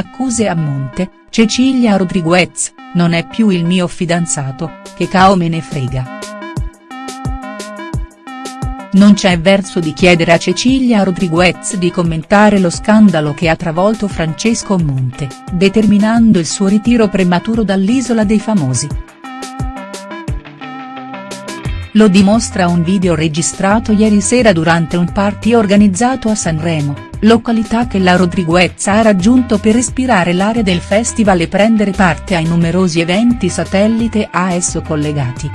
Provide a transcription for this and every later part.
accuse a monte, Cecilia Rodriguez, non è più il mio fidanzato, che cao me ne frega. Non c'è verso di chiedere a Cecilia Rodriguez di commentare lo scandalo che ha travolto Francesco Monte, determinando il suo ritiro prematuro dall'Isola dei Famosi. Lo dimostra un video registrato ieri sera durante un party organizzato a Sanremo, località che la Rodriguez ha raggiunto per respirare l'aria del festival e prendere parte ai numerosi eventi satellite a esso collegati.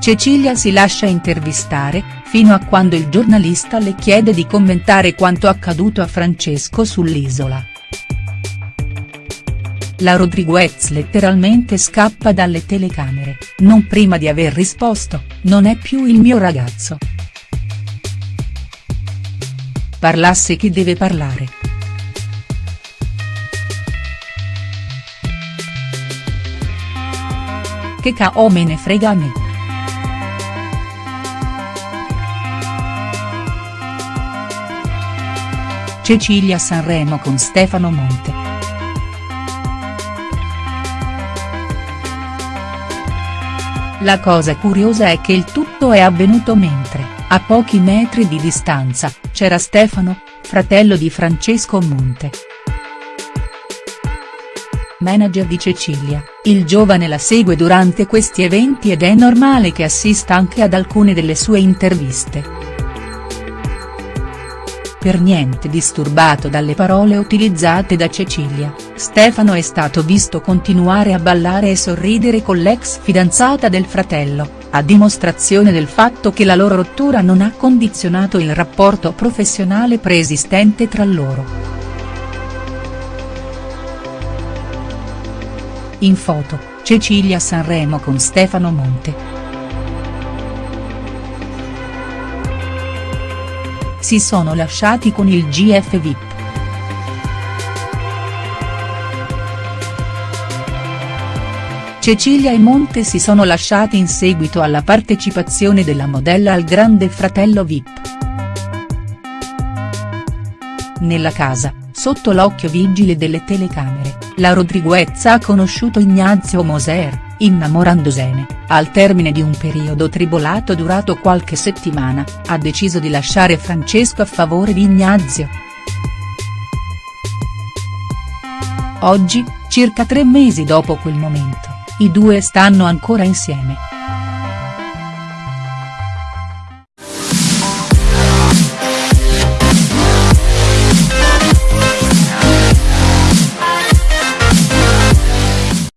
Cecilia si lascia intervistare, fino a quando il giornalista le chiede di commentare quanto accaduto a Francesco sull'isola. La Rodriguez letteralmente scappa dalle telecamere, non prima di aver risposto, non è più il mio ragazzo. Parlasse chi deve parlare. Che cao me ne frega a me. Cecilia Sanremo con Stefano Monte. La cosa curiosa è che il tutto è avvenuto mentre, a pochi metri di distanza, c'era Stefano, fratello di Francesco Monte. Manager di Cecilia, il giovane la segue durante questi eventi ed è normale che assista anche ad alcune delle sue interviste per niente disturbato dalle parole utilizzate da Cecilia, Stefano è stato visto continuare a ballare e sorridere con l'ex fidanzata del fratello, a dimostrazione del fatto che la loro rottura non ha condizionato il rapporto professionale preesistente tra loro. In foto, Cecilia Sanremo con Stefano Monte. si sono lasciati con il GF Cecilia e Monte si sono lasciati in seguito alla partecipazione della modella al Grande Fratello VIP. Nella casa, sotto l'occhio vigile delle telecamere, la Rodriguez ha conosciuto Ignazio Moser, innamorandosene, al termine di un periodo tribolato durato qualche settimana, ha deciso di lasciare Francesco a favore di Ignazio. Oggi, circa tre mesi dopo quel momento, i due stanno ancora insieme.